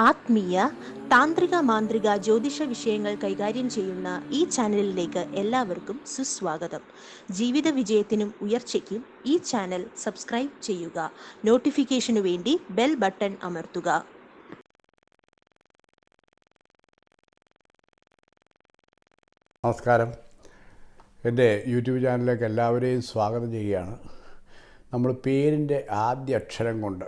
ആത്മീയ താന്ത്രിക മാന്ത്രിക ജ്യോതിഷ വിഷയങ്ങൾ കൈകാര്യം ചെയ്യുന്ന ഈ ചാനലിലേക്ക് എല്ലാവർക്കും സുസ്വാഗതം. ജീവിത വിജയത്തിനും ഉയർച്ചയ്ക്കും ഈ ചാനൽ സബ്സ്ക്രൈബ് ചെയ്യുക. നോട്ടിഫിക്കേഷനു വേണ്ടി ബെൽ ബട്ടൺ അമർത്തുക. നമസ്കാരം. എന്റെ യൂട്യൂബ് ചാനലിലേക്ക് എല്ലാവരെയും സ്വാഗതം ചെയ്യുകയാണ്. നമ്മൾ പേരിന്റെ ആദ്യ അക്ഷരം കൊണ്ട്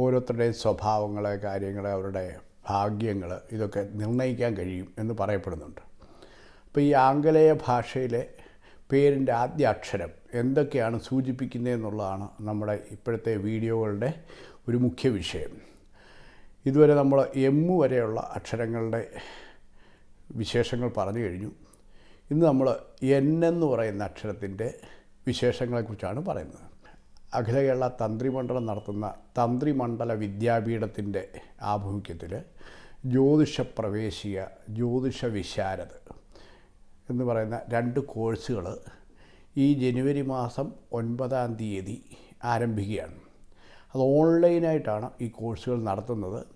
ഓരോരുത്തരുടെയും സ്വഭാവങ്ങൾ കാര്യങ്ങൾ അവരുടെ ഭാഗ്യങ്ങൾ ഇതൊക്കെ നിർണയിക്കാൻ കഴിയും എന്ന് പറയപ്പെടുന്നുണ്ട്. അപ്പോൾ ഈ ആംഗലേയ ഭാഷയിലെ പേരിന്റെ ആദ്യ അക്ഷരം എന്തൊക്കെയാണ് സൂചിപ്പിക്കുന്നതെന്നുള്ളതാണ് നമ്മുടെ ഇപ്പോഴത്തെ വീഡിയോകളുടെ ഒരു മുഖ്യ വിഷയം. ഇതുവരെ നമ്മൾ എമ്മു വരെയുള്ള അക്ഷരങ്ങളുടെ വിശേഷങ്ങൾ പറഞ്ഞു കഴിഞ്ഞു. ഇന്ന് നമ്മൾ എൻ എന്ന് പറയുന്ന അക്ഷരത്തിന്റെ വിശേഷങ്ങളെക്കുറിച്ചാണ് പറയുന്നത്. അഖില കേരള തന്ത്രിമണ്ഡലം നടത്തുന്ന തന്ത്രിമണ്ഡല വിദ്യാപീഠത്തിന്റെ ആഭിമുഖ്യത്തിൽ ജ്യോതിഷ പ്രവേശിക ജ്യോതിഷ വിശാരദ് എന്ന് പറയുന്ന രണ്ട് കോഴ്സുകൾ ഈ ജനുവരി മാസം ഒൻപതാം തീയതി ആരംഭിക്കുകയാണ്. അത് ഓൺലൈനായിട്ടാണ് ഈ കോഴ്സുകൾ നടത്തുന്നത്.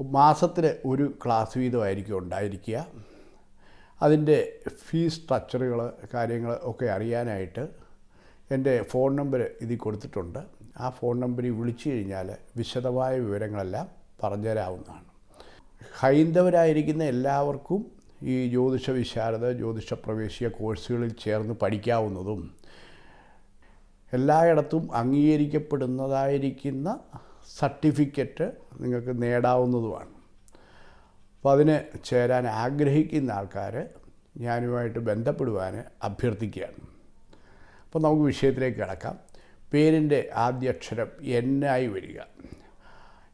മാസത്തിൽ ഒരു ക്ലാസ് വീതമായിരിക്കും ഉണ്ടായിരിക്കുക. അതിന്റെ ഫീസ് സ്ട്രക്ചറുകൾ കാര്യങ്ങൾ ഒക്കെ അറിയാനായിട്ട് എന്റെ ഫോൺ നമ്പർ ഇതിൽ കൊടുത്തിട്ടുണ്ട്. ആ ഫോൺ നമ്പറിൽ വിളിച്ചു കഴിഞ്ഞാൽ വിശദമായ വിവരങ്ങളെല്ലാം പറഞ്ഞുതരാവുന്നതാണ്. ഹൈന്ദവരായിരിക്കുന്ന എല്ലാവർക്കും ഈ ജ്യോതിഷ വിശാരദ ജ്യോതിഷ പ്രവേശിക കോഴ്സുകളിൽ ചേർന്ന് പഠിക്കാവുന്നതും എല്ലായിടത്തും അംഗീകരിക്കപ്പെടുന്നതായിരിക്കുന്ന സർട്ടിഫിക്കറ്റ് നിങ്ങൾക്ക് നേടാവുന്നതുമാണ്. അപ്പോൾ അതിന് ചേരാൻ ആഗ്രഹിക്കുന്ന ആൾക്കാർ ഞാനുമായിട്ട് ബന്ധപ്പെടുവാൻ അഭ്യർത്ഥിക്കുകയാണ്. അപ്പോൾ നമുക്ക് വിഷയത്തിലേക്ക് കിടക്കാം. പേരിന്റെ ആദ്യ അക്ഷരം എന്നായി വരിക.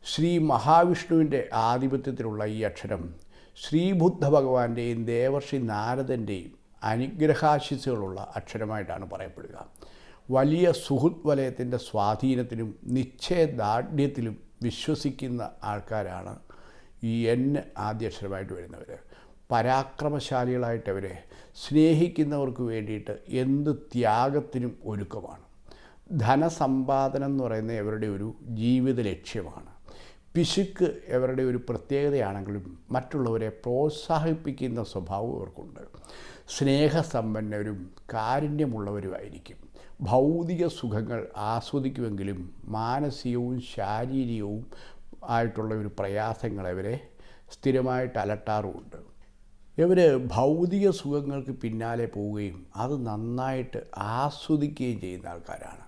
ശ്രീ മഹാവിഷ്ണുവിന്റെ ആധിപത്യത്തിലുള്ള ഈ അക്ഷരം ശ്രീബുദ്ധ ഭഗവാന്റെയും ദേവർഷി നാരദന്റെയും അനുഗ്രഹാശിസുകളുള്ള അക്ഷരമായിട്ടാണ് പറയപ്പെടുക. വലിയ സുഹൃത് വലയത്തിന്റെ സ്വാധീനത്തിലും നിശ്ചയദാർഢ്യത്തിലും വിശ്വസിക്കുന്ന ആൾക്കാരാണ് ഈ എൻ ആദ്യക്ഷരമായിട്ട് വരുന്നവർ പരാക്രമശാലികളായിട്ടവരെ സ്നേഹിക്കുന്നവർക്ക് വേണ്ടിയിട്ട് എന്ത് ത്യാഗത്തിനും ഒരുക്കമാണ്. ധനസമ്പാദനം എന്ന് പറയുന്ന അവരുടെ ഒരു ജീവിത ലക്ഷ്യമാണ്. പിശുക്ക് അവരുടെ ഒരു പ്രത്യേകതയാണെങ്കിലും മറ്റുള്ളവരെ പ്രോത്സാഹിപ്പിക്കുന്ന സ്വഭാവം ഇവർക്കുണ്ട്. സ്നേഹസമ്പന്നരും കാരുണ്യമുള്ളവരുമായിരിക്കും. ഭൗതിക സുഖങ്ങൾ ആസ്വദിക്കുമെങ്കിലും മാനസികവും ശാരീരികവും ആയിട്ടുള്ള ഒരു പ്രയാസങ്ങൾ ഇവരെ സ്ഥിരമായിട്ട് അലട്ടാറുമുണ്ട്. ഇവർ ഭൗതിക സുഖങ്ങൾക്ക് പിന്നാലെ പോവുകയും അത് നന്നായിട്ട് ആസ്വദിക്കുകയും ചെയ്യുന്ന ആൾക്കാരാണ്.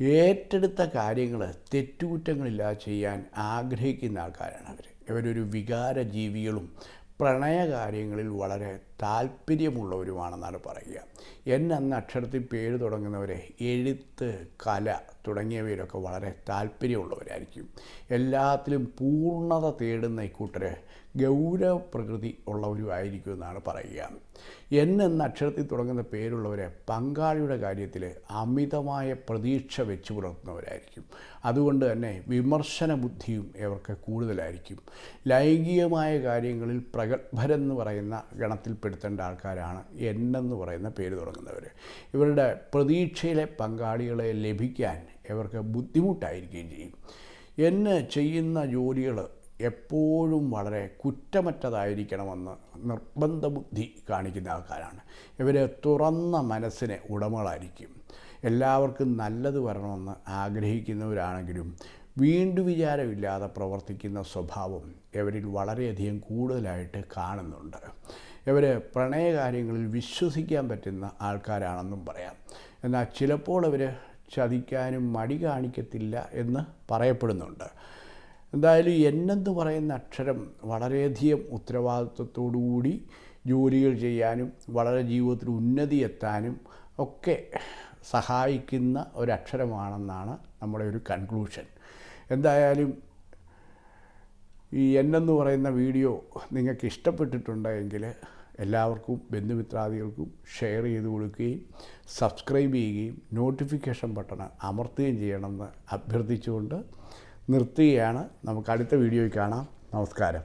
ഏറ്റെടുത്ത കാര്യങ്ങൾ തെറ്റുകുറ്റങ്ങളില്ലാതെ ചെയ്യാൻ ആഗ്രഹിക്കുന്ന ആൾക്കാരാണ് അവർ ഇവരൊരു വികാര ജീവികളും പ്രണയകാര്യങ്ങളിൽ വളരെ താല്പര്യമുള്ളവരുമാണെന്നാണ് പറയുക. എന്നെ അന്ന് അക്ഷരത്തിൽ പേര് തുടങ്ങുന്നവരെ എഴുത്ത് കല തുടങ്ങിയവയിലൊക്കെ വളരെ താല്പര്യമുള്ളവരായിരിക്കും. എല്ലാത്തിലും പൂർണത തേടുന്ന ഇക്കൂട്ടർ ഗൗരവ പ്രകൃതി ഉള്ളവരുമായിരിക്കും എന്നാണ് പറയുക. എൻ എന്ന അക്ഷരത്തിൽ തുടങ്ങുന്ന പേരുള്ളവരെ പങ്കാളിയുടെ കാര്യത്തിൽ അമിതമായ പ്രതീക്ഷ വെച്ച് പുലർത്തുന്നവരായിരിക്കും. അതുകൊണ്ട് തന്നെ വിമർശന ബുദ്ധിയും ഇവർക്ക് കൂടുതലായിരിക്കും. ലൈംഗികമായ കാര്യങ്ങളിൽ പ്രഗത്ഭരെന്ന് പറയുന്ന ഗണത്തിൽപ്പെടുത്തേണ്ട ആൾക്കാരാണ് എന്നെന്ന് പറയുന്ന പേര് തുടങ്ങുന്നവർ ഇവരുടെ പ്രതീക്ഷയിലെ പങ്കാളികളെ ലഭിക്കാൻ ഇവർക്ക് ബുദ്ധിമുട്ടായിരിക്കുകയും ചെയ്യും. എന്നെ ചെയ്യുന്ന ജോലികൾ എപ്പോഴും വളരെ കുറ്റമറ്റതായിരിക്കണമെന്ന് നിർബന്ധ ബുദ്ധി കാണിക്കുന്ന ആൾക്കാരാണ്. ഇവർ തുറന്ന മനസ്സിന് ഉടമകളായിരിക്കും. എല്ലാവർക്കും നല്ലത് വരണമെന്ന് ആഗ്രഹിക്കുന്നവരാണെങ്കിലും വീണ്ടു വിചാരമില്ലാതെ പ്രവർത്തിക്കുന്ന സ്വഭാവം ഇവരിൽ വളരെയധികം കൂടുതലായിട്ട് കാണുന്നുണ്ട്. ഇവർ പ്രണയകാര്യങ്ങളിൽ വിശ്വസിക്കാൻ പറ്റുന്ന ആൾക്കാരാണെന്നും പറയാം. എന്നാൽ ചിലപ്പോൾ അവർ ചതിക്കാനും മടി കാണിക്കത്തില്ല എന്ന് പറയപ്പെടുന്നുണ്ട്. എന്തായാലും എന്നെന്ന് പറയുന്ന അക്ഷരം വളരെയധികം ഉത്തരവാദിത്വത്തോടുകൂടി ജോലികൾ ചെയ്യാനും വളരെ ജീവിതത്തിൽ ഉന്നതി എത്താനും ഒക്കെ സഹായിക്കുന്ന ഒരക്ഷരമാണെന്നാണ് നമ്മുടെ ഒരു കൺക്ലൂഷൻ. എന്തായാലും ഈ എന്നെന്ന് പറയുന്ന വീഡിയോ നിങ്ങൾക്ക് ഇഷ്ടപ്പെട്ടിട്ടുണ്ടെങ്കിൽ എല്ലാവർക്കും ബന്ധുമിത്രാദികൾക്കും ഷെയർ ചെയ്ത് കൊടുക്കുകയും സബ്സ്ക്രൈബ് ചെയ്യുകയും നോട്ടിഫിക്കേഷൻ ബട്ടൺ അമർത്തുകയും ചെയ്യണമെന്ന് അഭ്യർത്ഥിച്ചുകൊണ്ട് നിർത്തുകയാണ്. നമുക്ക് അടുത്ത വീഡിയോയിൽ കാണാം. നമസ്കാരം.